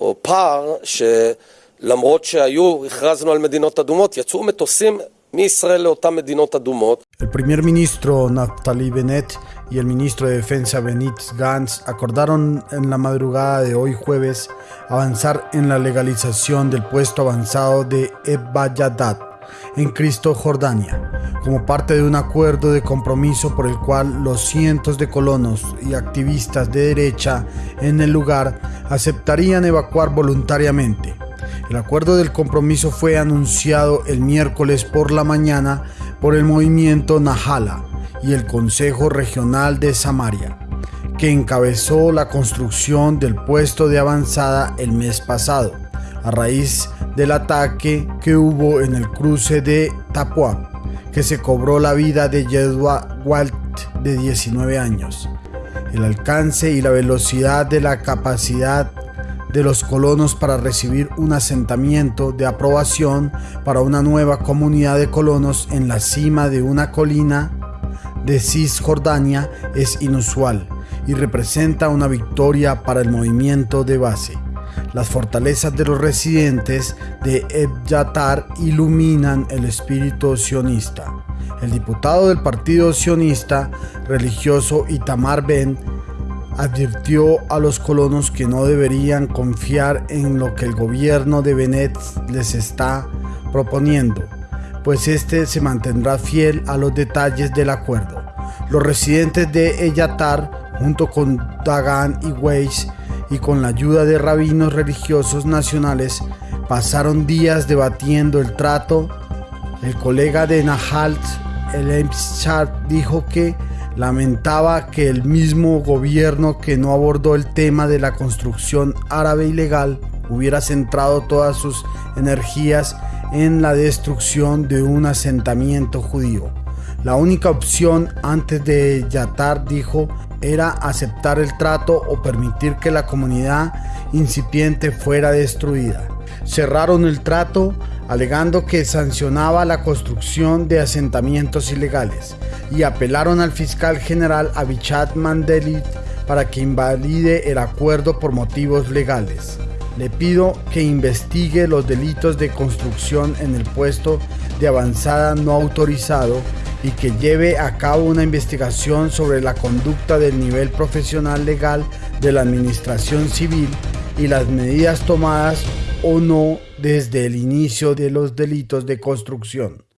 או פער שלמרות שהיו, הכרזנו על מדינות אדומות, יצאו מטוסים מישראל לאותן מדינות אדומות. El primer ministro Naftali Bennett y el ministro de Defensa Benit Gantz acordaron en la madrugada de hoy jueves avanzar en la legalización del puesto avanzado de Ebbayadat en Cristo, Jordania, como parte de un acuerdo de compromiso por el cual los cientos de colonos y activistas de derecha en el lugar aceptarían evacuar voluntariamente. El acuerdo del compromiso fue anunciado el miércoles por la mañana por el movimiento Nahala y el Consejo Regional de Samaria, que encabezó la construcción del puesto de avanzada el mes pasado, a raíz del ataque que hubo en el cruce de Tapua, que se cobró la vida de Yedua Walt de 19 años. El alcance y la velocidad de la capacidad de los colonos para recibir un asentamiento de aprobación para una nueva comunidad de colonos en la cima de una colina de Cisjordania es inusual y representa una victoria para el movimiento de base. Las fortalezas de los residentes de Ebyatar iluminan el espíritu sionista. El diputado del partido sionista religioso Itamar Ben advirtió a los colonos que no deberían confiar en lo que el gobierno de Benet les está proponiendo, pues este se mantendrá fiel a los detalles del acuerdo. Los residentes de Eyatar, junto con Dagan y Weiss, y con la ayuda de rabinos religiosos nacionales, pasaron días debatiendo el trato. El colega de Nahalt, el dijo que lamentaba que el mismo gobierno que no abordó el tema de la construcción árabe ilegal hubiera centrado todas sus energías en la destrucción de un asentamiento judío. La única opción antes de Yatar, dijo, era aceptar el trato o permitir que la comunidad incipiente fuera destruida. Cerraron el trato alegando que sancionaba la construcción de asentamientos ilegales y apelaron al fiscal general Abichat Mandelit para que invalide el acuerdo por motivos legales. Le pido que investigue los delitos de construcción en el puesto de avanzada no autorizado y que lleve a cabo una investigación sobre la conducta del nivel profesional legal de la administración civil y las medidas tomadas o no desde el inicio de los delitos de construcción.